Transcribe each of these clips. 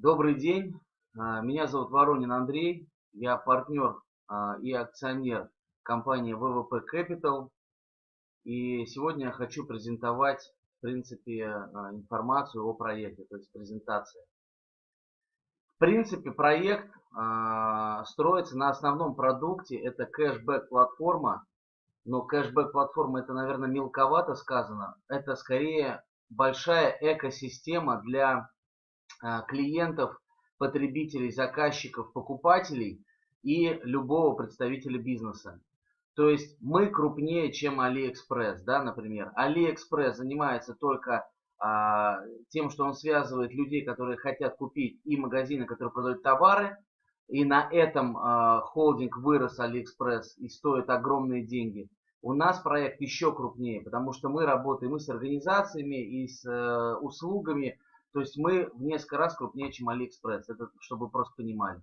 Добрый день, а, меня зовут Воронин Андрей, я партнер а, и акционер компании VVP Capital. И сегодня я хочу презентовать, в принципе, а, информацию о проекте, то есть презентация. В принципе, проект строится на основном продукте, это кэшбэк-платформа. Но кэшбэк-платформа это, наверное, мелковато сказано. Это скорее большая экосистема для клиентов, потребителей, заказчиков, покупателей и любого представителя бизнеса. То есть мы крупнее, чем AliExpress, да, например. AliExpress занимается только а, тем, что он связывает людей, которые хотят купить, и магазины, которые продают товары. И на этом а, холдинг вырос AliExpress и стоит огромные деньги. У нас проект еще крупнее, потому что мы работаем и с организациями, и с э, услугами, то есть мы в несколько раз крупнее, чем AliExpress. Это чтобы вы просто понимали.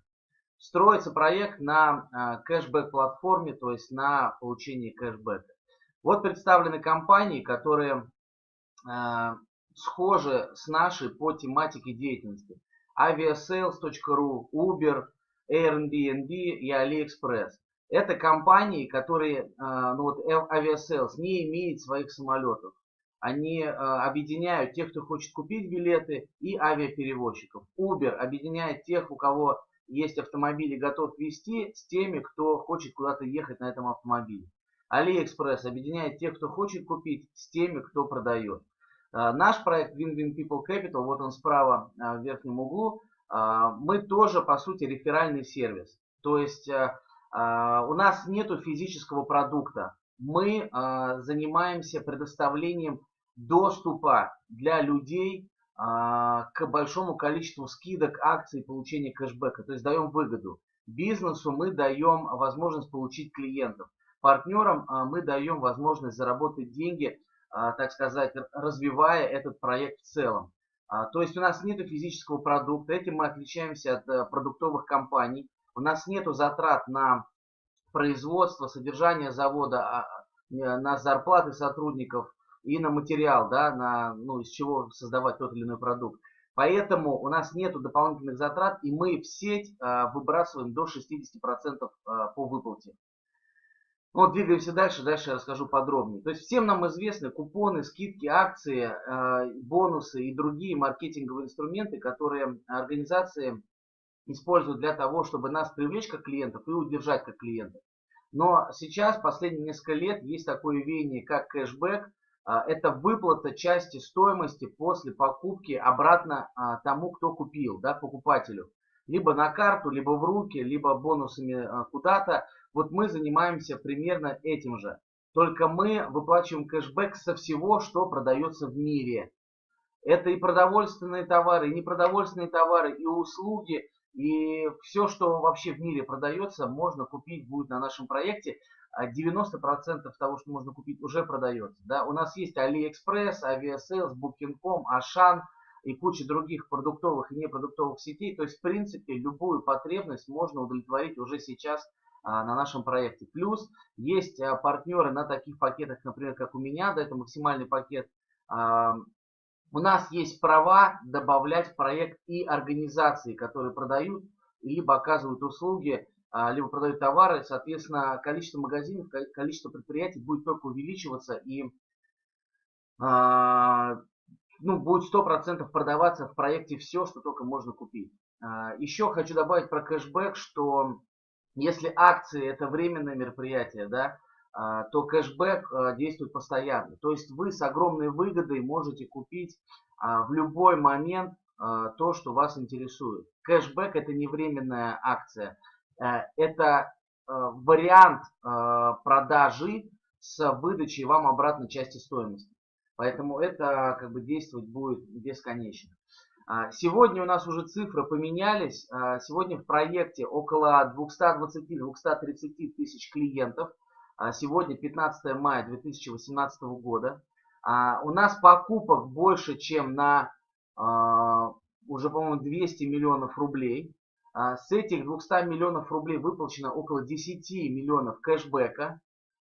Строится проект на а, кэшбэк-платформе, то есть на получении кэшбэка. Вот представлены компании, которые э, схожи с нашей по тематике деятельности. aviasales.ru, Uber, Airbnb и AliExpress. Это компании, которые, э, ну вот Aviasales не имеет своих самолетов они э, объединяют тех, кто хочет купить билеты, и авиаперевозчиков. Uber объединяет тех, у кого есть автомобиль и готов везти, с теми, кто хочет куда-то ехать на этом автомобиле. AliExpress объединяет тех, кто хочет купить, с теми, кто продает. Э, наш проект Win-Win People Capital, вот он справа э, в верхнем углу, мы тоже, по сути, реферальный сервис. То есть у нас нет физического продукта. Мы занимаемся предоставлением доступа для людей а, к большому количеству скидок, акций, получения кэшбэка. То есть даем выгоду. Бизнесу мы даем возможность получить клиентов. Партнерам а, мы даем возможность заработать деньги, а, так сказать, развивая этот проект в целом. То есть у нас нет физического продукта, этим мы отличаемся от э, продуктовых компаний. У нас нет затрат на производство, содержание завода, на зарплаты сотрудников, и на материал, да, на, ну, из чего создавать тот или иной продукт. Поэтому у нас нет дополнительных затрат, и мы в сеть а, выбрасываем до 60% а, по выплате. Ну, двигаемся дальше, дальше я расскажу подробнее. То есть всем нам известны купоны, скидки, акции, э, бонусы и другие маркетинговые инструменты, которые организации используют для того, чтобы нас привлечь как клиентов и удержать как клиентов. Но сейчас, последние несколько лет, есть такое веяние, как кэшбэк, а, это выплата части стоимости после покупки обратно а, тому, кто купил, да, покупателю. Либо на карту, либо в руки, либо бонусами а, куда-то. Вот мы занимаемся примерно этим же. Только мы выплачиваем кэшбэк со всего, что продается в мире. Это и продовольственные товары, и непродовольственные товары, и услуги, и все, что вообще в мире продается, можно купить будет на нашем проекте. 90% того, что можно купить, уже продается. Да? У нас есть AliExpress, Aviasales, Booking.com, Ашан и куча других продуктовых и непродуктовых сетей. То есть, в принципе, любую потребность можно удовлетворить уже сейчас а, на нашем проекте. Плюс есть а, партнеры на таких пакетах, например, как у меня, да, это максимальный пакет. У нас есть права добавлять в проект и организации, которые продают либо оказывают услуги а, либо продают товары, соответственно, количество магазинов, количество предприятий будет только увеличиваться и а, ну, будет 100% продаваться в проекте все, что только можно купить. А, еще хочу добавить про кэшбэк, что если акции это временное мероприятие, да, то кэшбэк действует постоянно. То есть вы с огромной выгодой можете купить в любой момент то, что вас интересует. Кэшбэк это не временная акция. Э, это э, вариант э, продажи с выдачей вам обратной части стоимости. Поэтому это как бы действовать будет бесконечно. А, сегодня у нас уже цифры поменялись. А, сегодня в проекте около 220-230 тысяч клиентов. А, сегодня 15 мая 2018 года. У нас покупок больше, чем на уже, по-моему, 200 миллионов рублей. А, с этих 200 миллионов рублей выплачено около 10 миллионов кэшбэка.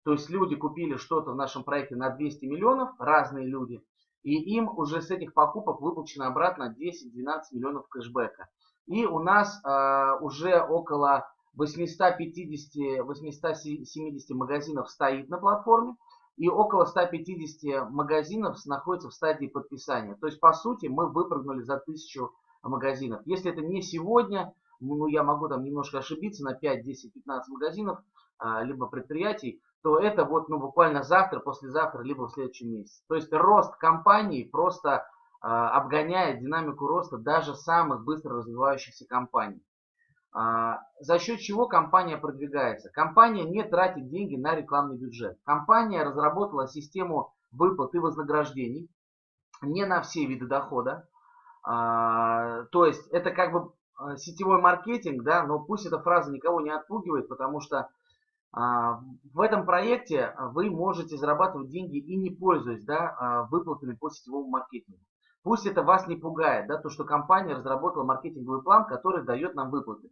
То есть люди купили что-то в нашем проекте на 200 миллионов, разные люди. И им уже с этих покупок выплачено обратно 10-12 миллионов кэшбэка. И у нас э, уже около 850-870 магазинов стоит на платформе. И около 150 магазинов находятся в стадии подписания. То есть, по сути, мы выпрыгнули за 1000 магазинов. Если это не сегодня, ну, я могу там немножко ошибиться на 5, 10, 15 магазинов, а, либо предприятий, то это вот ну, буквально завтра, послезавтра, либо в следующем месяце. То есть рост компании просто а, обгоняет динамику роста даже самых быстро развивающихся компаний. А, за счет чего компания продвигается? Компания не тратит деньги на рекламный бюджет. Компания разработала систему выплат и вознаграждений не на все виды дохода. А, то есть это как бы а, сетевой маркетинг, да, но пусть эта фраза никого не отпугивает, потому что в этом проекте вы можете зарабатывать деньги и не пользуясь да, выплатами по сетевому маркетингу. Пусть это вас не пугает, да, то, что компания разработала маркетинговый план, который дает нам выплаты.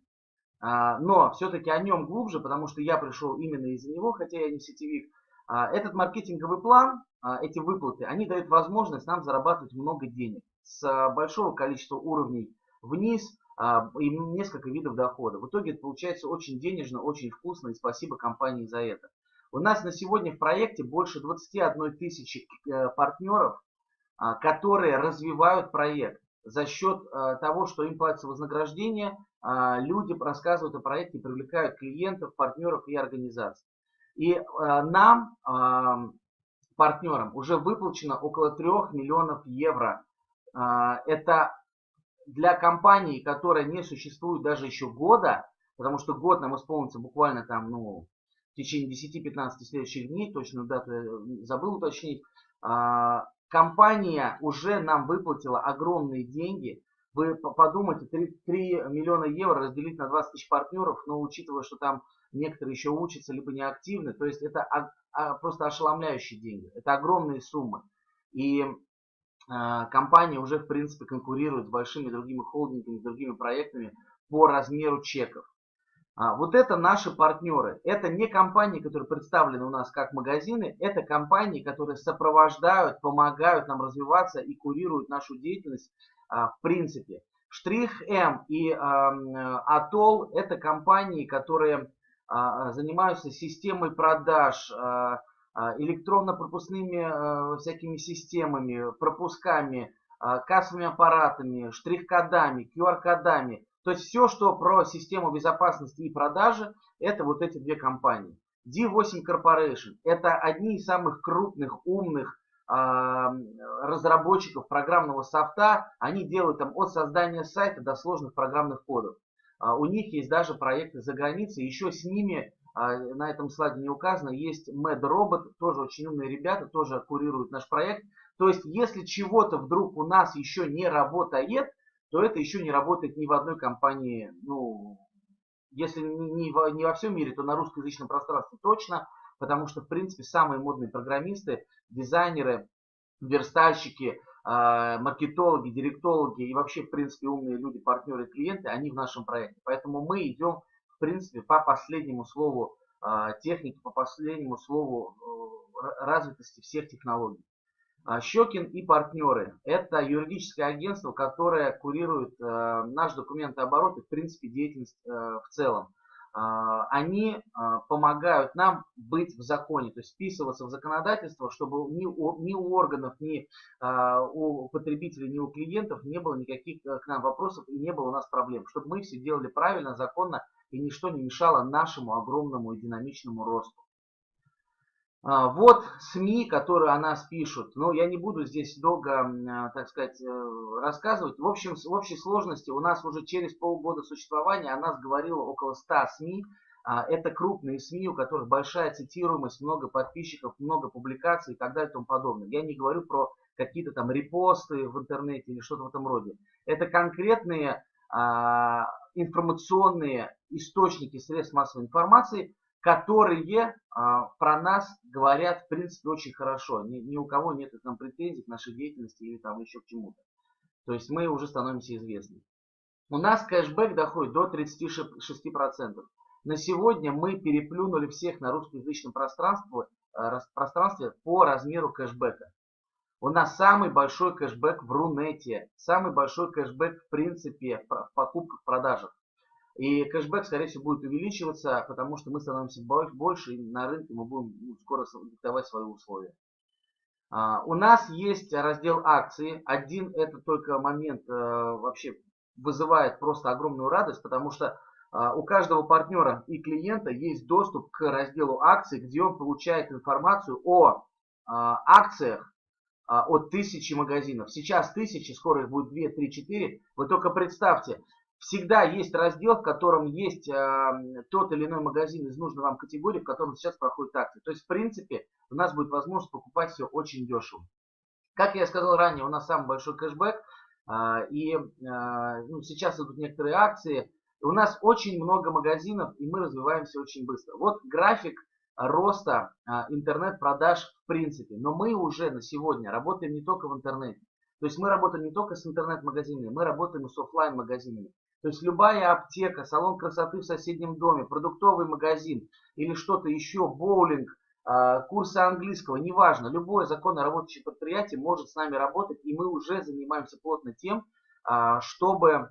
А, но все-таки о нем глубже, потому что я пришел именно из-за него, хотя я не сетевик. А, этот маркетинговый план, а, эти выплаты, они дают возможность нам зарабатывать много денег с большого количества уровней вниз и несколько видов дохода. В итоге это получается очень денежно, очень вкусно и спасибо компании за это. У нас на сегодня в проекте больше 21 тысячи э, партнеров, которые развивают проект за счет э, того, что им платится вознаграждение, люди рассказывают о проекте, привлекают клиентов, партнеров и организаций. И э, нам, партнерам, уже выплачено около 3 миллионов евро. А, это для компании, которая не существует даже еще года, потому что год нам исполнится буквально там, ну, в течение 10-15 следующих дней, точную дату забыл уточнить, а, компания уже нам выплатила огромные деньги. Вы подумайте, 3, 3 миллиона евро разделить на 20 тысяч партнеров, но учитывая, что там некоторые еще учатся, либо не активны, то есть это а, а, просто ошеломляющие деньги. Это огромные суммы. И э, компания уже, в принципе, конкурирует с большими другими холдингами, с другими проектами по размеру чеков. А, вот это наши партнеры. Это не компании, которые представлены у нас как магазины, это компании, которые сопровождают, помогают нам развиваться и курируют нашу деятельность а, в принципе. Штрих М и Атол это компании, которые а, занимаются системой продаж, электронно-пропускными всякими системами, пропусками, кассовыми аппаратами, штрих-кодами, QR-кодами. То есть все, что про систему безопасности и продажи, это вот эти две компании. D8 Corporation – это одни из самых крупных, умных э, разработчиков программного софта. Они делают там от создания сайта до сложных программных кодов. Uh, у них есть даже проекты за границей. Еще с ними, uh, на этом слайде не указано, есть Mad Robot, тоже очень умные ребята, тоже курируют наш проект. То есть, если чего-то вдруг у нас еще не работает, то это еще не работает ни в одной компании, ну, если не, во, не во всем мире, то на русскоязычном пространстве точно, потому что, в принципе, самые модные программисты, дизайнеры, верстальщики, э, маркетологи, директологи и вообще, в принципе, умные люди, партнеры, клиенты, они в нашем проекте. Поэтому мы идем, в принципе, по последнему слову э, техники, по последнему слову э, развитости всех технологий. А, Щекин и партнеры. Это юридическое агентство, которое курирует э, наш документооборот и, в принципе, деятельность э, в целом. Э, они э, помогают нам быть в законе, то есть вписываться в законодательство, чтобы ни у, ни у органов, ни э, у потребителей, ни у клиентов не было никаких э, к нам вопросов и не было у нас проблем. Чтобы мы все делали правильно, законно и ничто не мешало нашему огромному и динамичному росту. А, вот СМИ, которые о нас пишут. Но я не буду здесь долго, а, так сказать, э, рассказывать. В общем, в общей сложности у нас уже через полгода существования о нас говорило около 100 СМИ. А, это крупные СМИ, у которых большая цитируемость, много подписчиков, много публикаций и так далее и тому подобное. Я не говорю про какие-то там репосты в интернете или что-то в этом роде. Это конкретные информационные источники средств массовой информации, которые а, про нас говорят, в принципе, очень хорошо. Ни, ни у кого нет там претензий к нашей деятельности или там еще к чему-то. То есть мы уже становимся известны. У нас кэшбэк доходит до 36%. На сегодня мы переплюнули всех на русскоязычном пространстве, э, пространстве по размеру кэшбэка. У нас самый большой кэшбэк в Рунете, самый большой кэшбэк в принципе в покупках, продажах. И кэшбэк, скорее всего, будет увеличиваться, потому что мы становимся больше, и на рынке мы будем ну, скоро диктовать свои условия. А, у нас есть раздел акции. Один это только момент э, вообще вызывает просто огромную радость, потому что а, у каждого партнера и клиента есть доступ к разделу акций, где он получает информацию о а, акциях от тысячи магазинов. Сейчас тысячи, скоро их будет 2, 3, 4. Вы только представьте, всегда есть раздел, в котором есть э, тот или иной магазин из нужной вам категории, в котором сейчас проходит акция. То есть, в принципе, у нас будет возможность покупать все очень дешево. Как я сказал ранее, у нас самый большой кэшбэк. Э, и э, ну, сейчас идут некоторые акции. У нас очень много магазинов, и мы развиваемся очень быстро. Вот график роста интернет-продаж в принципе. Но мы уже на сегодня работаем не только в интернете. То есть мы работаем не только с интернет-магазинами, мы работаем и с офлайн магазинами То есть любая аптека, салон красоты в соседнем доме, продуктовый магазин или что-то еще, боулинг, а, курсы английского, неважно, любое законно работающее предприятие может с нами работать, и мы уже занимаемся плотно тем, а, чтобы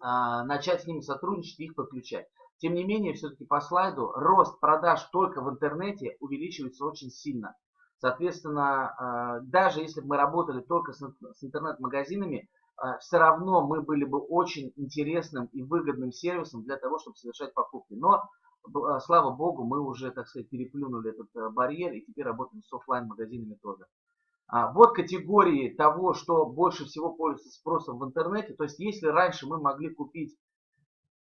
а, начать с ними сотрудничать и их подключать. Тем не менее, все-таки по слайду рост продаж только в интернете увеличивается очень сильно. Соответственно, даже если бы мы работали только с интернет-магазинами, все равно мы были бы очень интересным и выгодным сервисом для того, чтобы совершать покупки. Но а, слава богу, мы уже, так сказать, переплюнули этот э, барьер и теперь работаем с офлайн магазинами тоже. А, вот категории того, что больше всего пользуется спросом в интернете. То есть, если раньше мы могли купить, э,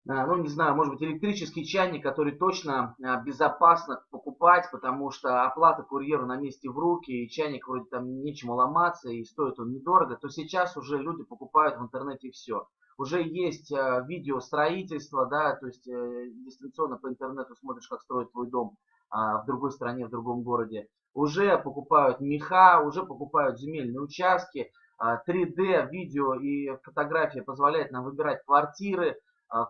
ну, не знаю, может быть, электрический чайник, который точно э, безопасно покупать, потому что оплата курьеру на месте в руки, и чайник вроде там нечему ломаться, и стоит он недорого, то сейчас уже люди покупают в интернете все уже есть э, видео строительства, да, то есть э, дистанционно по интернету смотришь, как строить твой дом а, в другой стране, в другом городе. Уже покупают меха, уже покупают земельные участки. 3D, а, видео и фотография позволяет нам выбирать квартиры,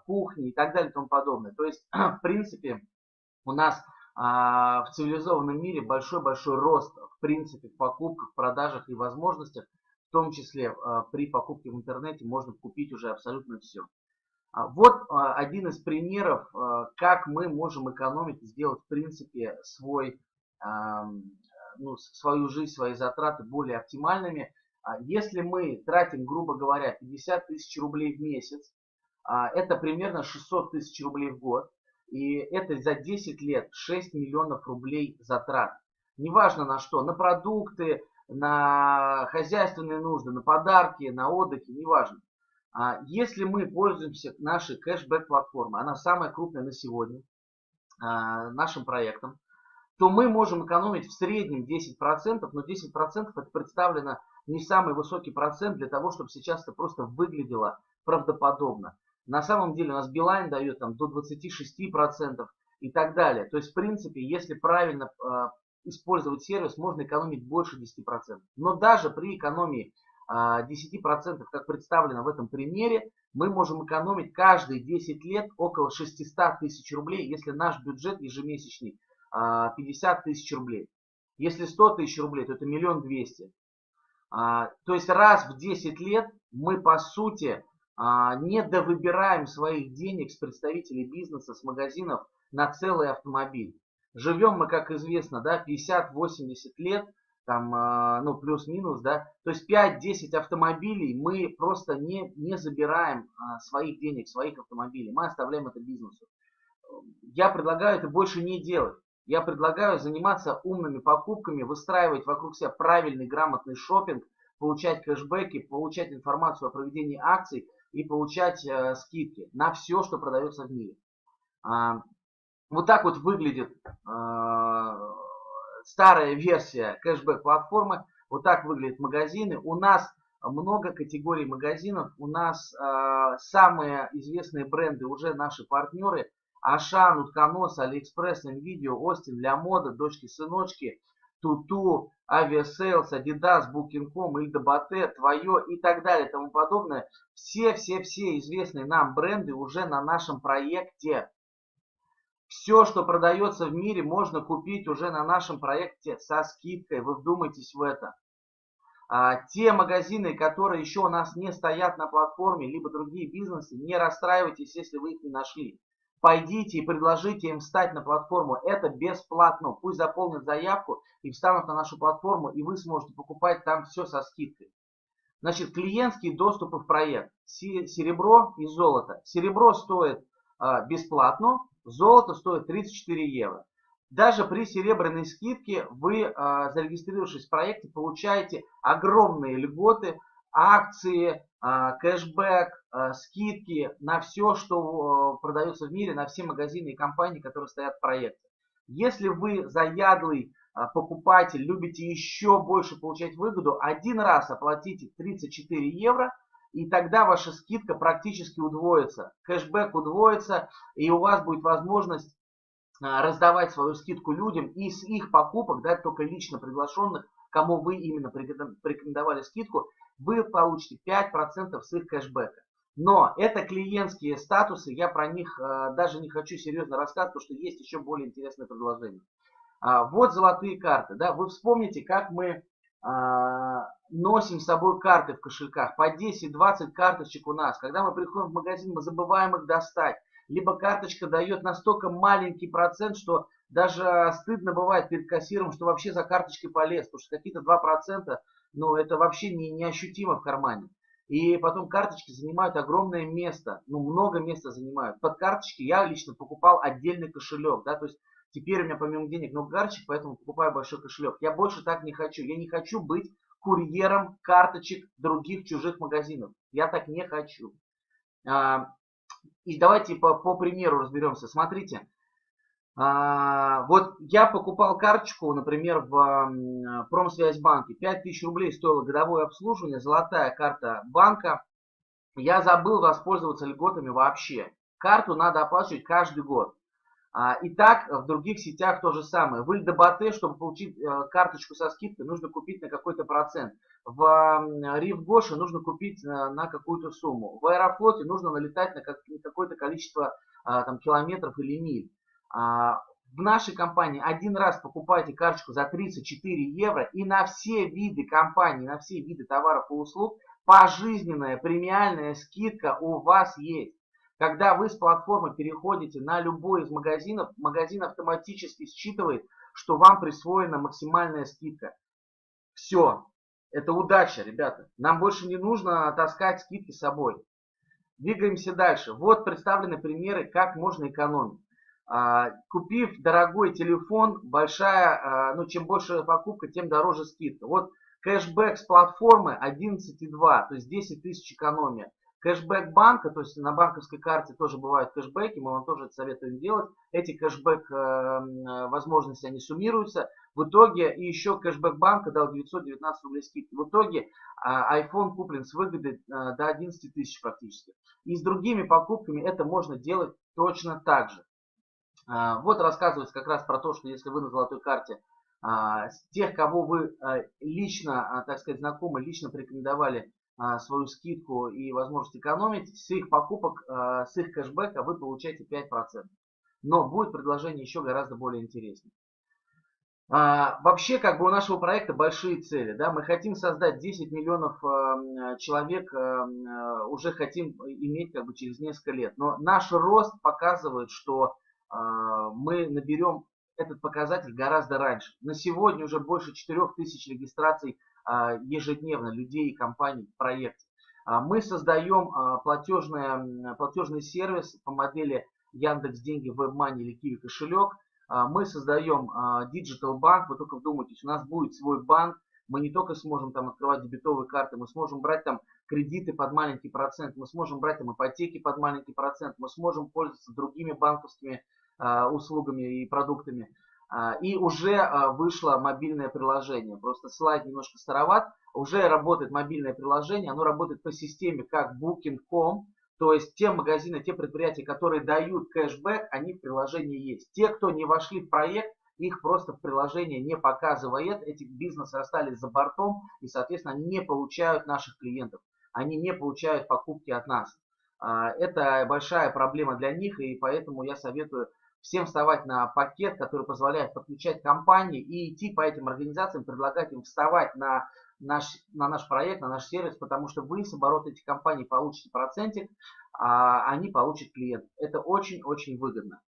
кухни и так далее и тому подобное. То есть, в принципе, у нас в цивилизованном мире большой-большой рост в принципе в покупках, продажах и возможностях в том числе а, при покупке в интернете можно купить уже абсолютно все. А, вот а, один из примеров, как мы можем экономить, сделать в принципе свой, ну, свою жизнь, свои затраты более оптимальными. Если мы тратим, грубо говоря, 50 тысяч рублей в месяц, это примерно 600 тысяч рублей в год. И это за 10 лет 6 миллионов рублей затрат. Неважно на что, на продукты, на хозяйственные нужды, на подарки, на отдыхи, неважно. А если мы пользуемся нашей кэшбэк-платформой, она самая крупная на сегодня, а, нашим проектом, то мы можем экономить в среднем 10%, но 10% это представлено не самый высокий процент для того, чтобы сейчас это просто выглядело правдоподобно. На самом деле у нас Билайн дает там до 26% и так далее. То есть, в принципе, если правильно а, использовать сервис, можно экономить больше 10%. Но даже при экономии 10%, а, как представлено в этом примере, мы можем экономить каждые 10 лет около 600 тысяч рублей, если наш бюджет ежемесячный 50 а, тысяч рублей. Если 100 тысяч рублей, то это миллион двести. То есть раз в 10 лет мы по сути не довыбираем своих денег с представителей бизнеса, с магазинов на целый автомобиль. Живем мы, как известно, да, 50-80 лет, там, а, ну, плюс-минус, да, то есть 5-10 автомобилей мы просто не, не забираем а, своих денег, своих автомобилей, мы оставляем это бизнесу. Я предлагаю это больше не делать. Я предлагаю заниматься умными покупками, выстраивать вокруг себя правильный, грамотный шопинг, получать кэшбэки, получать информацию о проведении акций и получать э, скидки на все, что продается в мире. А, вот так вот выглядит э, старая версия кэшбэк-платформы. Вот так выглядят магазины. У нас много категорий магазинов. У нас э, самые известные бренды уже наши партнеры. Ашан, Утконос, Алиэкспресс, М.Видео, O'STIN, Lamoda, Дочки-сыночки, Туту, Авиасейлс, Adidas, Booking.com, Иль де Ботэ, Твое и так далее и тому подобное. Все-все-все известные нам бренды уже на нашем проекте. Все, что продается в мире, можно купить уже на нашем проекте со скидкой. Вы вдумайтесь в это. А, те магазины, которые еще у нас не стоят на платформе, либо другие бизнесы, не расстраивайтесь, если вы их не нашли. Пойдите и предложите им встать на платформу. Это бесплатно. Пусть заполнят заявку и встанут на нашу платформу, и вы сможете покупать там все со скидкой. Значит, клиентские доступы в проект. Серебро и золото. Серебро стоит а, бесплатно, золото стоит 34 евро. Даже при серебряной скидке вы, а, зарегистрировавшись в проекте, получаете огромные льготы, акции, а, кэшбэк, а, скидки на все, что продается в мире, на все магазины и компании, которые стоят в проекте. Если вы заядлый покупатель, любите еще больше получать выгоду, один раз оплатите 34 евро, и тогда ваша скидка практически удвоится, кэшбэк удвоится, и у вас будет возможность а, раздавать свою скидку людям и с их покупок, да, только лично приглашенных, кому вы именно порекомендовали скидку, вы получите 5% с их кэшбэка. Но это клиентские статусы, я про них э, даже не хочу серьезно рассказывать, потому что есть еще более интересное предложение. А, вот золотые карты. Да, вы вспомните, как мы а, носим с собой карты в кошельках. По 10-20 карточек у нас. Когда мы приходим в магазин, мы забываем их достать либо карточка дает настолько маленький процент, что даже стыдно бывает перед кассиром, что вообще за карточкой полез, потому что какие-то 2%, ну это вообще не, неощутимо в кармане. И потом карточки занимают огромное место, ну много места занимают. Под карточки я лично покупал отдельный кошелек, да, то есть теперь у меня помимо денег много карточек, поэтому покупаю большой кошелек. Я больше так не хочу, я не хочу быть курьером карточек других чужих магазинов. Я так не хочу. А, и давайте по, по примеру разберемся. Смотрите, вот я покупал карточку, например, в Промсвязьбанке. 5000 рублей стоило годовое обслуживание, золотая карта банка. Я забыл воспользоваться льготами вообще. Карту надо оплачивать каждый год. А, и так в других сетях то же самое. В Ильдебате, чтобы получить э, карточку со скидкой, нужно купить на какой-то процент. В Рив Гоше нужно купить э, на какую-то сумму. В Аэрофлоте нужно налетать на какое-то количество э, там, километров или миль. А, в нашей компании один раз покупайте карточку за 34 евро и на все виды компаний, на все виды товаров и услуг пожизненная премиальная скидка у вас есть. Когда вы с платформы переходите на любой из магазинов, магазин автоматически считывает, что вам присвоена максимальная скидка. Все. Это удача, ребята. Нам больше не нужно таскать скидки с собой. Двигаемся дальше. Вот представлены примеры, как можно экономить. А, купив дорогой телефон, большая, а, ну чем больше покупка, тем дороже скидка. Вот кэшбэк с платформы 11,2, то есть 10 тысяч экономия. Кэшбэк банка, то есть на банковской карте тоже бывают кэшбэки, мы вам тоже это советуем делать. Эти кэшбэк э, э, возможности, они суммируются. В итоге, и еще кэшбэк банка дал 919 рублей скидки. В итоге а, iPhone куплен с выгодой э, до 11 тысяч практически. И с другими покупками это можно делать точно так же. А, вот рассказывается как раз про то, что если вы на золотой карте а, тех, кого вы лично, так сказать, знакомы, лично порекомендовали а, свою скидку и возможность экономить, с их покупок, а, с их кэшбэка вы получаете 5%. Но будет предложение еще гораздо более интересное. А, вообще, как бы у нашего проекта большие цели. Да? Мы хотим создать 10 миллионов человек, уже хотим иметь как бы через несколько лет. Но наш рост показывает, что мы наберем этот показатель гораздо раньше. На сегодня уже больше 4000 регистраций а, ежедневно людей и компаний в проекте. А, мы создаем а, платежный, платежный сервис по модели Яндекс Деньги, WebMoney или Kiwi кошелек. Мы создаем Digital банк. Вы только вдумайтесь, у нас будет свой банк. Мы не только сможем там открывать дебетовые карты, мы сможем брать там кредиты под маленький процент, мы сможем брать там ипотеки под маленький процент, мы сможем пользоваться другими банковскими услугами и продуктами. А, и уже а, вышло мобильное приложение. Просто слайд немножко староват. Уже работает мобильное приложение. Оно работает по системе как Booking.com. То есть те магазины, те предприятия, которые дают кэшбэк, они в приложении есть. Те, кто не вошли в проект, их просто в приложение не показывает. Эти бизнесы остались за бортом и, соответственно, не получают наших клиентов. Они не получают покупки от нас. А, это большая проблема для них, и поэтому я советую всем вставать на пакет, который позволяет подключать компании и идти по этим организациям, предлагать им вставать на наш, на наш проект, на наш сервис, потому что вы с оборота этих компаний получите процентик, а они получат клиент. Это очень-очень выгодно.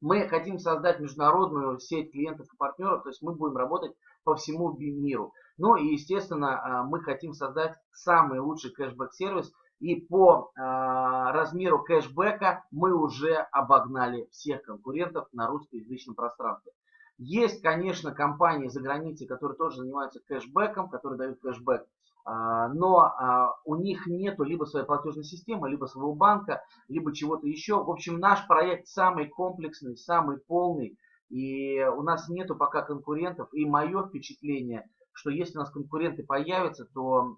Мы хотим создать международную сеть клиентов и партнеров, то есть мы будем работать по всему миру. Ну и, естественно, а, мы хотим создать самый лучший кэшбэк-сервис. И по э, размеру кэшбэка мы уже обогнали всех конкурентов на русскоязычном пространстве. Есть, конечно, компании за границей, которые тоже занимаются кэшбэком, которые дают кэшбэк. А, но а, у них нету либо своей платежной системы, либо своего банка, либо чего-то еще. В общем, наш проект самый комплексный, самый полный. И у нас нету пока конкурентов. И мое впечатление, что если у нас конкуренты появятся, то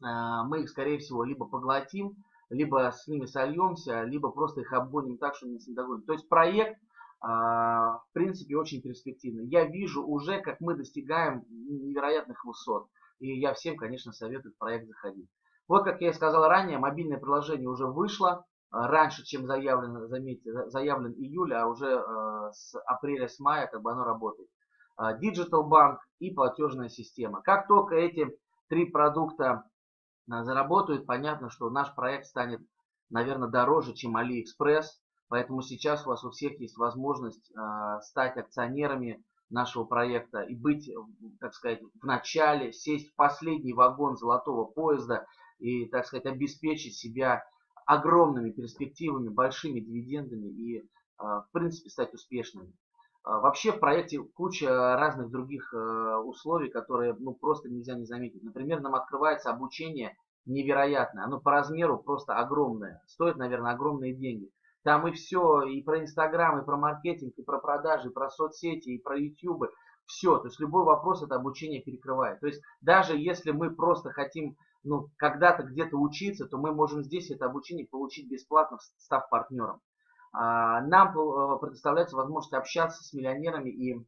мы их, скорее всего, либо поглотим, либо с ними сольемся, либо просто их обгоним так, что не догоним. То есть проект, в принципе, очень перспективный. Я вижу уже, как мы достигаем невероятных высот. И я всем, конечно, советую в проект заходить. Вот, как я и сказал ранее, мобильное приложение уже вышло а, раньше, чем заявлен, заметьте, заявлен июль, а уже э, с апреля, с мая как бы оно работает. Digital Bank и платежная система. Как только эти три продукта заработают, понятно, что наш проект станет, наверное, дороже, чем AliExpress. Поэтому сейчас у вас у всех есть возможность э, стать акционерами нашего проекта и быть, так сказать, в начале, сесть в последний вагон золотого поезда и, так сказать, обеспечить себя огромными перспективами, большими дивидендами и, а, в принципе, стать успешными. А, вообще в проекте куча разных других а, условий, которые ну, просто нельзя не заметить. Например, нам открывается обучение невероятное. Оно по размеру просто огромное. Стоит, наверное, огромные деньги. Там и все, и про Инстаграм, и про маркетинг, и про продажи, и про соцсети, и про YouTube. Все, то есть любой вопрос это обучение перекрывает. То есть даже если мы просто хотим ну, когда-то где-то учиться, то мы можем здесь это обучение получить бесплатно, став партнером. А, нам э, предоставляется возможность общаться с миллионерами и,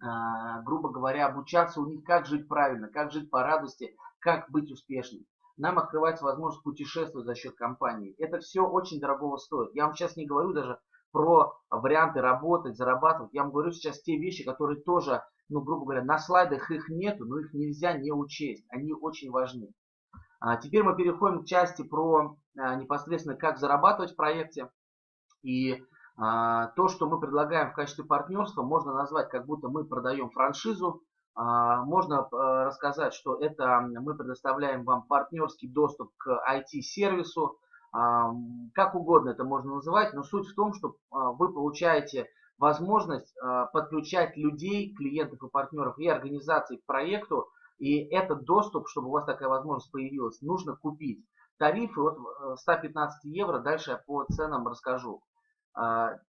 а, грубо говоря, обучаться у них, как жить правильно, как жить по радости, как быть успешным нам открывается возможность путешествовать за счет компании. Это все очень дорогого стоит. Я вам сейчас не говорю даже про варианты работать, зарабатывать. Я вам говорю сейчас те вещи, которые тоже, ну, грубо говоря, на слайдах их нету, но их нельзя не учесть. Они очень важны. А теперь мы переходим к части про а, непосредственно, как зарабатывать в проекте. И а, то, что мы предлагаем в качестве партнерства, можно назвать, как будто мы продаем франшизу а, можно э, рассказать, что это мы предоставляем вам партнерский доступ к IT-сервису. А, как угодно это можно называть, но суть в том, что а, вы получаете возможность подключать людей, клиентов и партнеров и организаций к проекту. И этот доступ, чтобы у вас такая возможность появилась, нужно купить. Тарифы от 115 э, евро, дальше я по ценам расскажу.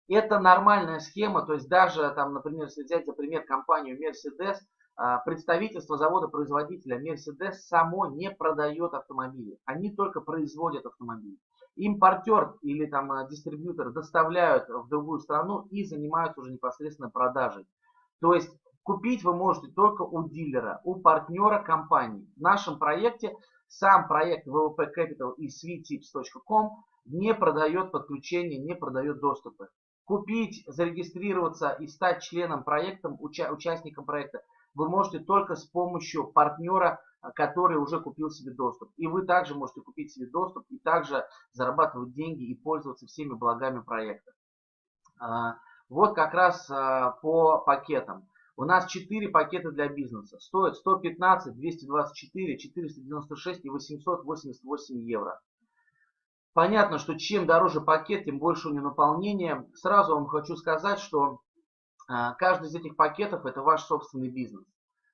Это нормальная схема, то есть даже, там, например, если взять за пример компанию Mercedes, а, представительство завода-производителя Mercedes само не продает автомобили. Они только производят автомобили. Импортер или там а, дистрибьютор доставляют в другую страну и занимаются уже непосредственно продажей. То есть купить вы можете только у дилера, у партнера компании. В нашем проекте сам проект VVP Capital и sweettips.com не продает подключение, не продает доступы. Купить, зарегистрироваться и стать членом проекта, уча участником проекта вы можете только с помощью партнера, а, который уже купил себе доступ. И вы также можете купить себе доступ и также зарабатывать деньги и пользоваться всеми благами проекта. А, вот как раз а, по пакетам. У нас 4 пакета для бизнеса. Стоят 115, 224, 496 и 888 евро. Понятно, что чем дороже пакет, тем больше у него наполнение. Сразу вам хочу сказать, что а, каждый из этих пакетов это ваш собственный бизнес.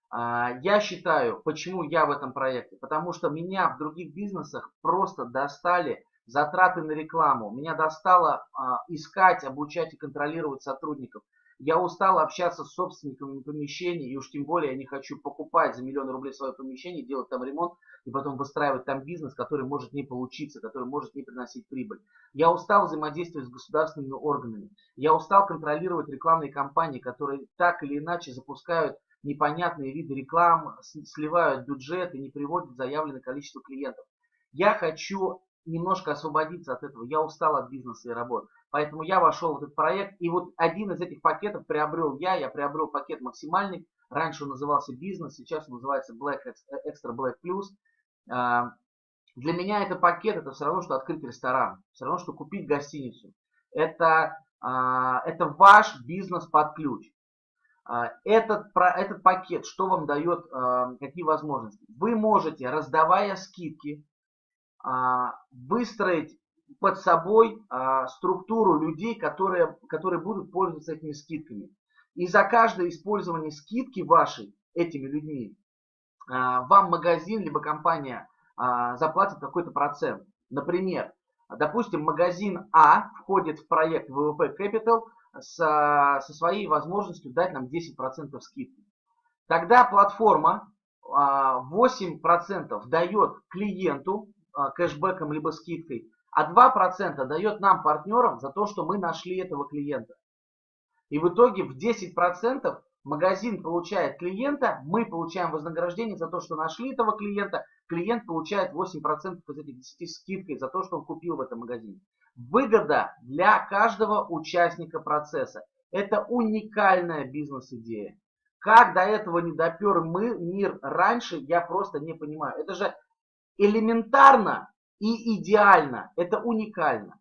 А, я считаю, почему я в этом проекте, потому что меня в других бизнесах просто достали затраты на рекламу, меня достало а, искать, обучать и контролировать сотрудников. Я устал общаться с собственниками помещений, и уж тем более я не хочу покупать за миллион рублей свое помещение, делать там ремонт и потом выстраивать там бизнес, который может не получиться, который может не приносить прибыль. Я устал взаимодействовать с государственными органами. Я устал контролировать рекламные кампании, которые так или иначе запускают непонятные виды реклам, сливают бюджет и не приводят заявленное количество клиентов. Я хочу немножко освободиться от этого. Я устал от бизнеса и работы. Поэтому я вошел в этот проект. И вот один из этих пакетов приобрел я. Я приобрел пакет максимальный Раньше он назывался бизнес, сейчас он называется Black Extra Black Plus. А, для меня это пакет, это все равно, что открыть ресторан, все равно, что купить гостиницу. Это, а, это ваш бизнес под ключ. А, этот, этот пакет, что вам дает, какие возможности? Вы можете, раздавая скидки, выстроить под собой структуру людей, которые, которые будут пользоваться этими скидками. И за каждое использование скидки вашей этими людьми вам магазин либо компания а, заплатит какой-то процент. Например, допустим, магазин А входит в проект ВВП Capital со, со своей возможностью дать нам 10% скидки. Тогда платформа 8% а, дает клиенту кэшбэком либо скидкой, а 2% дает нам, партнерам, за то, что мы нашли этого клиента. И в итоге в 10% магазин получает клиента, мы получаем вознаграждение за то, что нашли этого клиента, клиент получает 8% из этих 10 скидкой за то, что он купил в этом магазине. Выгода для каждого участника процесса. Это уникальная бизнес-идея. Как до этого не допер мы мир раньше, я просто не понимаю. Это же элементарно и идеально. Это уникально.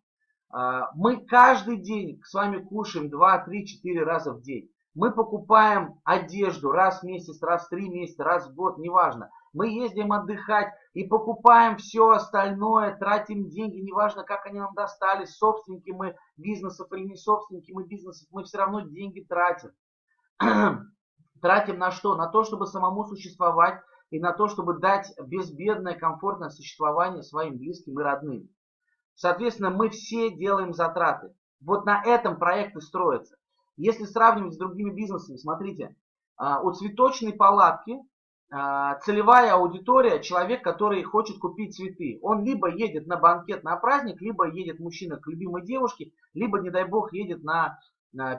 А, мы каждый день с вами кушаем 2, 3, 4 раза в день. Мы покупаем одежду раз в месяц, раз в три месяца, раз в год, неважно. Мы ездим отдыхать и покупаем все остальное, тратим деньги, неважно, как они нам достались, собственники мы бизнесов или не собственники мы бизнесов, мы все равно деньги тратим. тратим на что? На то, чтобы самому существовать и на то, чтобы дать безбедное, комфортное существование своим близким и родным. Соответственно, мы все делаем затраты. Вот на этом проекты строятся. Если сравнивать с другими бизнесами, смотрите, а, у цветочной палатки а, целевая аудитория человек, который хочет купить цветы. Он либо едет на банкет, на праздник, либо едет мужчина к любимой девушке, либо, не дай бог, едет на,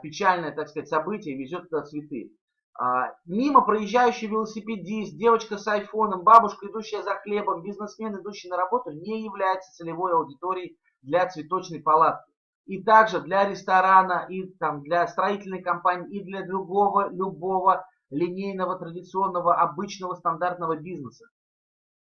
печальное, так сказать, событие везет туда цветы. А, мимо проезжающий велосипедист, девочка с айфоном, бабушка, идущая за хлебом, бизнесмен, идущий на работу, не является целевой аудиторией для цветочной палатки и также для ресторана, и там, для строительной компании, и для другого, любого линейного, традиционного, обычного, стандартного бизнеса.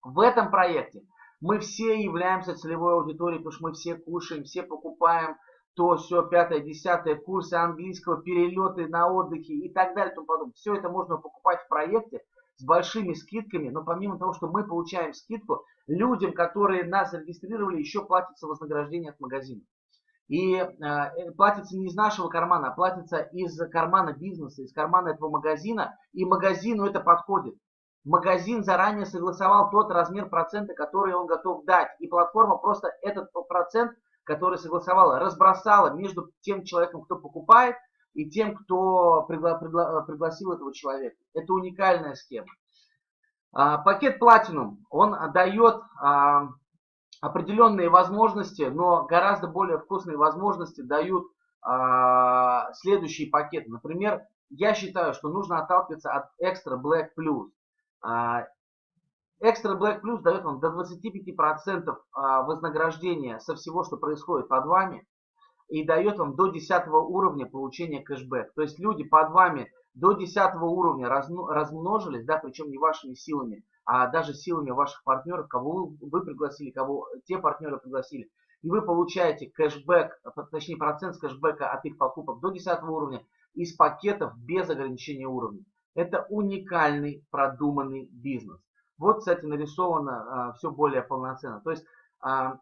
В этом проекте мы все являемся целевой аудиторией, потому что мы все кушаем, все покупаем то, все, пятое, десятое, курсы английского, перелеты на отдыхе и так далее. Тому подобное. Все это можно покупать в проекте с большими скидками, но помимо того, что мы получаем скидку, людям, которые нас регистрировали, еще платится вознаграждение от магазина. И э, платится не из нашего кармана, а платится из кармана бизнеса, из кармана этого магазина. И магазину это подходит. Магазин заранее согласовал тот размер процента, который он готов дать. И платформа просто этот процент, который согласовала, разбросала между тем человеком, кто покупает, и тем, кто пригла пригла пригласил этого человека. Это уникальная схема. А, пакет Platinum, он дает а, определенные возможности, но гораздо более вкусные возможности дают э, следующие пакеты. Например, я считаю, что нужно отталкиваться от Extra Black Plus. Э, Extra Black Plus дает вам до 25% вознаграждения со всего, что происходит под вами, и дает вам до 10 уровня получения кэшбэк. То есть люди под вами до 10 уровня размножились, да, причем не вашими силами, а даже силами ваших партнеров, кого вы пригласили, кого те партнеры пригласили. И вы получаете кэшбэк, точнее процент с кэшбэка от их покупок до 10 уровня из пакетов без ограничения уровня. Это уникальный продуманный бизнес. Вот, кстати, нарисовано а, все более полноценно. То есть а,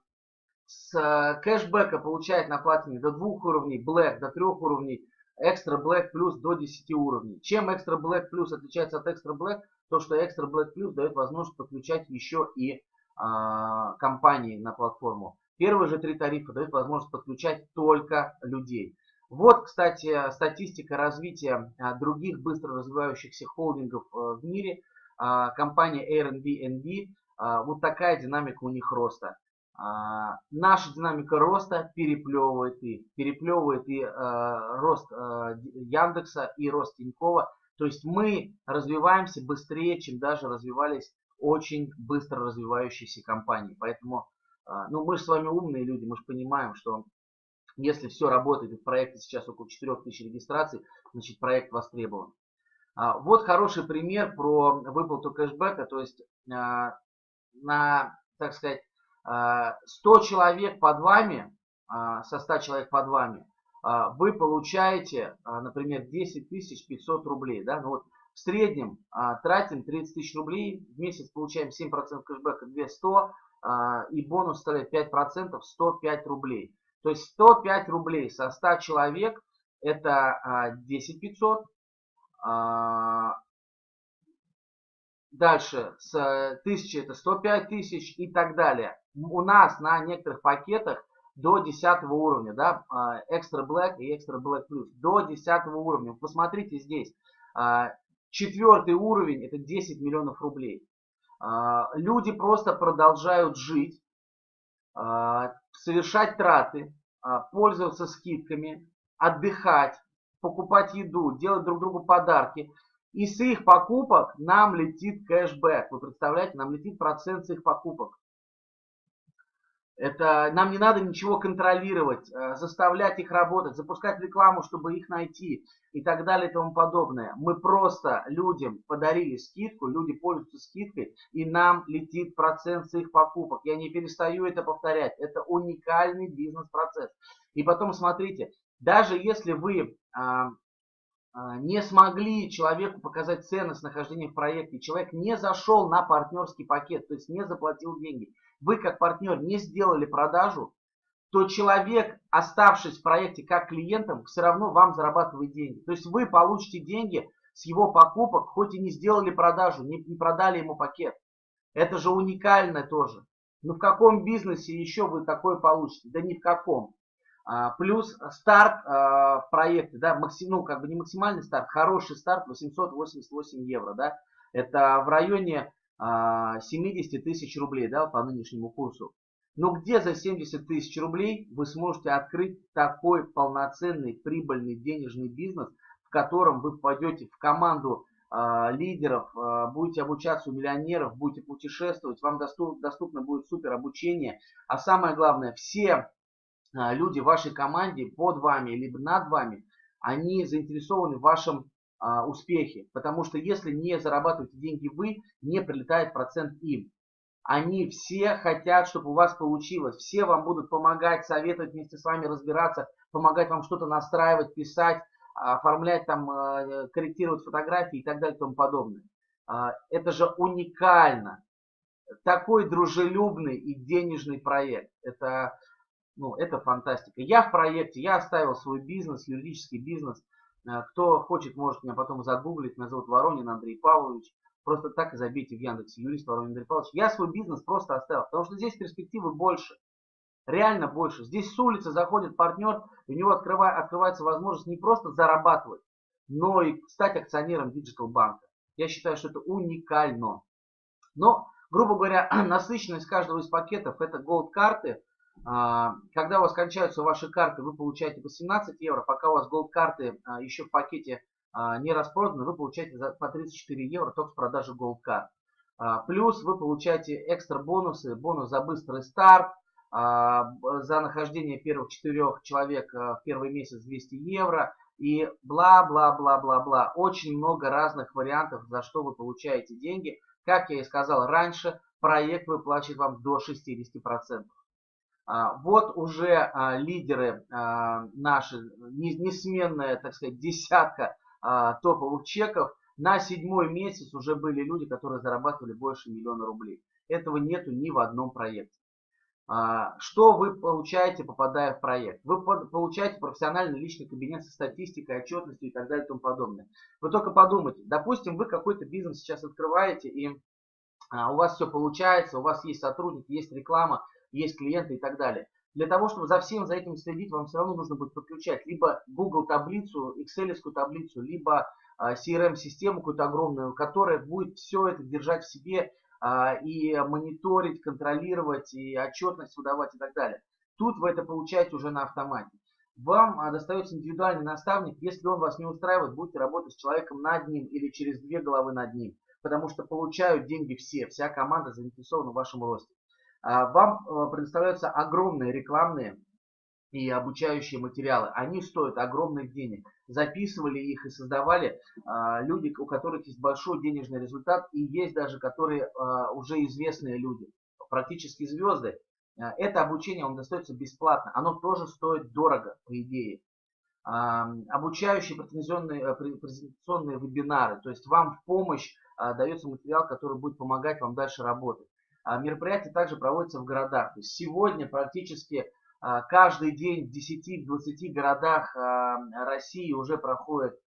с а, кэшбэка получает на платине до двух уровней, Black до трех уровней, Extra Black Plus до 10 уровней. Чем Extra Black Plus отличается от Extra Black? То, что Extra Black Plus дает возможность подключать еще и а, компании на платформу. Первые же три тарифа дают возможность подключать только людей. Вот, кстати, статистика развития а, других быстро развивающихся холдингов а, в мире. А, компания Airbnb, вот такая динамика у них роста. Наша динамика роста переплевывает и переплевывает и рост Яндекса и рост Тинькова. То есть мы развиваемся быстрее, чем даже развивались очень быстро развивающиеся компании. Поэтому э, ну, мы же с вами умные люди, мы же понимаем, что если все работает, и в проекте сейчас около 4000 регистраций, значит проект востребован. Вот хороший пример про выплату кэшбэка, то есть на, так сказать, 100 человек под вами, со 100 человек под вами, вы получаете, например, 10 500 рублей. Да? Ну вот в среднем тратим 30 тысяч рублей, в месяц получаем 7% кэшбэка 200, и бонус составляет 5%, 105 рублей. То есть 105 рублей со 100 человек это 10 500. Дальше с 1000 это 105 тысяч и так далее. У нас на некоторых пакетах до 10 уровня, да, Extra Black и Extra Black Plus, до 10 уровня. Посмотрите здесь, четвертый уровень это 10 миллионов рублей. Люди просто продолжают жить, совершать траты, пользоваться скидками, отдыхать, покупать еду, делать друг другу подарки. И с их покупок нам летит кэшбэк. Вы представляете, нам летит процент с их покупок. Это нам не надо ничего контролировать, э, заставлять их работать, запускать рекламу, чтобы их найти и так далее и тому подобное. Мы просто людям подарили скидку, люди пользуются скидкой, и нам летит процент с их покупок. Я не перестаю это повторять. Это уникальный бизнес-процесс. И потом смотрите, даже если вы а, а, не смогли человеку показать ценность нахождения в проекте, человек не зашел на партнерский пакет, то есть не заплатил деньги, вы как партнер не сделали продажу, то человек, оставшись в проекте как клиентом, все равно вам зарабатывает деньги. То есть вы получите деньги с его покупок, хоть и не сделали продажу, не, не продали ему пакет. Это же уникально тоже. Но в каком бизнесе еще вы такое получите? Да ни в каком. А, плюс старт а, проекте, да, максим, ну, как бы не максимальный старт, хороший старт 888 евро, да. Это в районе 70 а, тысяч рублей да, по нынешнему курсу. Но где за 70 тысяч рублей вы сможете открыть такой полноценный прибыльный денежный бизнес, в котором вы попадете в команду э, лидеров, э, будете обучаться у миллионеров, будете путешествовать, вам доступ, доступно будет супер обучение. А самое главное, все э, люди в вашей команде под вами либо над вами, они заинтересованы в вашем а, успехи. Потому что если не зарабатываете деньги вы, не прилетает процент им. Они все хотят, чтобы у вас получилось. Все вам будут помогать, советовать вместе с вами разбираться, помогать вам что-то настраивать, писать, оформлять там, а, корректировать фотографии и так далее и тому подобное. А, это же уникально. Такой дружелюбный и денежный проект. Это, ну, это фантастика. Я в проекте, я оставил свой бизнес, юридический бизнес – Э, кто хочет, может меня потом загуглить. Меня зовут Воронин Андрей Павлович. Просто так и забейте в Яндексе юрист Воронин Андрей Павлович. Я свой бизнес просто оставил, потому что здесь перспективы больше. Реально больше. Здесь с улицы заходит партнер, у него открывает, открывается возможность не просто зарабатывать, но и стать акционером digital банка. Я считаю, что это уникально. Но, грубо говоря, насыщенность каждого из пакетов это gold карты когда у вас кончаются ваши карты, вы получаете по 17 евро. Пока у вас gold карты а, еще в пакете а, не распроданы, вы получаете по 34 евро только с продажи gold карт. Плюс вы получаете экстра бонусы, бонус за быстрый старт, за нахождение первых четырех человек в первый месяц 200 евро и бла-бла-бла-бла-бла. Очень много разных вариантов, за что вы получаете деньги. Как я и сказал раньше, проект выплачивает вам до 60%. А, вот уже а, лидеры а, наши, несменная, так сказать, десятка топовых чеков. На седьмой месяц уже были люди, которые зарабатывали больше миллиона рублей. Этого нету ни в одном проекте. Что вы получаете, попадая в проект? Вы получаете профессиональный личный кабинет со статистикой, отчетностью и так далее и тому подобное. Вы только подумайте, допустим, вы какой-то бизнес сейчас открываете, и у вас все получается, у вас есть сотрудники, есть реклама, есть клиенты и так далее. Для того, чтобы за всем за этим следить, вам все равно нужно будет подключать либо Google таблицу, Excel таблицу, либо а, CRM-систему какую-то огромную, которая будет все это держать в себе а, и мониторить, контролировать, и отчетность выдавать и так далее. Тут вы это получаете уже на автомате. Вам а, достается индивидуальный наставник. Если он вас не устраивает, будете работать с человеком над ним или через две головы над ним. Потому что получают деньги все, вся команда заинтересована в вашем росте. А, вам э, предоставляются огромные рекламные и обучающие материалы, они стоят огромных денег. Записывали их и создавали а, люди, у которых есть большой денежный результат, и есть даже которые а, уже известные люди, практически звезды. Это обучение вам достается бесплатно, оно тоже стоит дорого, по идее. Обучающие презентационные, э, презентационные вебинары, то есть вам в помощь дается материал, который будет помогать вам дальше работать. А, мероприятия также проводятся в городах. То есть сегодня практически а, каждый день в 10-20 городах а, России уже проходят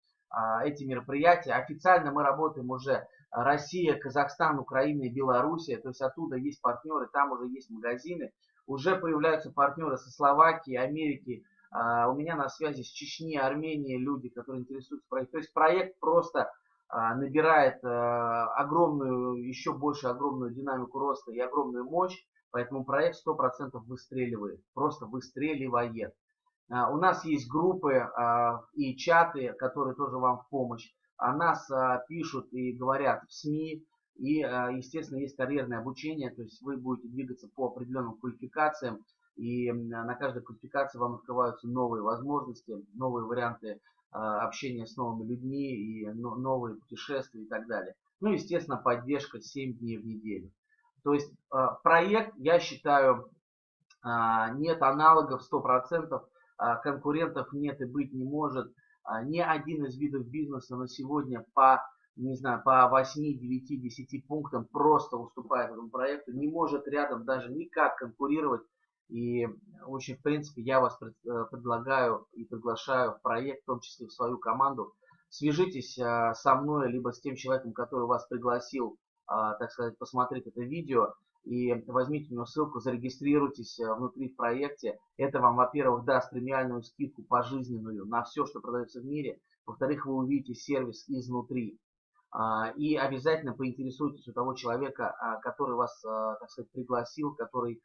эти мероприятия. Официально мы работаем уже Россия, Казахстан, Украина и Белоруссия. То есть оттуда есть партнеры, там уже есть магазины. Уже появляются партнеры со Словакии, Америки. У меня на связи с Чечни, Армении люди, которые интересуются проектом. То есть проект просто набирает огромную, еще больше огромную динамику роста и огромную мощь. Поэтому проект 100% выстреливает, просто выстреливает. А, у нас есть группы а, и чаты, которые тоже вам в помощь. О нас а, пишут и говорят в СМИ. И, естественно, есть карьерное обучение, то есть вы будете двигаться по определенным квалификациям. И на каждой квалификации вам открываются новые возможности, новые варианты общения с новыми людьми и новые путешествия и так далее. Ну, естественно, поддержка 7 дней в неделю. То есть а, проект, я считаю, а, нет аналогов 100%, а, конкурентов нет и быть не может. Ни один из видов бизнеса на сегодня по, не знаю, по 8, 9, 10 пунктам просто уступает этому проекту, не может рядом даже никак конкурировать. И, общем, в принципе, я вас э, предлагаю и приглашаю в проект, в том числе в свою команду. Свяжитесь со мной, либо с тем человеком, который вас пригласил а, так сказать, посмотреть это видео и возьмите у него ссылку, зарегистрируйтесь э, внутри в проекте. Это вам, во-первых, даст премиальную скидку пожизненную на все, что продается в мире. Во-вторых, вы увидите сервис изнутри. А, и обязательно поинтересуйтесь у того человека, а, который вас, так сказать, пригласил, который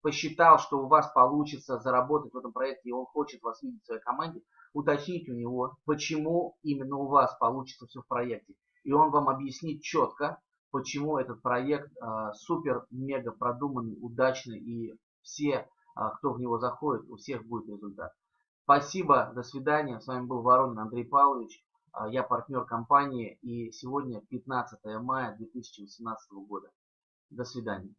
посчитал, что у вас получится заработать в этом проекте, и он хочет вас видеть в своей команде, уточните у него, почему именно у вас получится все в проекте и он вам объяснит четко, почему этот проект э, супер-мега продуманный, удачный, и все, э, кто в него заходит, у всех будет результат. Спасибо, до свидания. С вами был Воронин Андрей Павлович. Я партнер компании, и сегодня 15 мая 2018 года. До свидания.